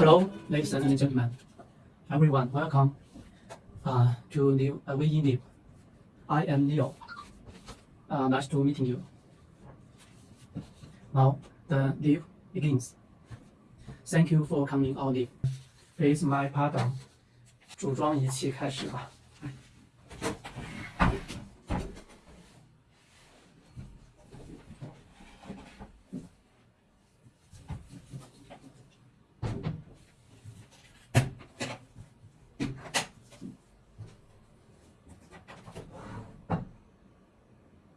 Hello, ladies and gentlemen. Everyone, welcome uh, to new uh, We Live. I am Leo. Uh, nice to meeting you. Now the live begins. Thank you for coming on live. Please my pardon. 组装仪器开始吧。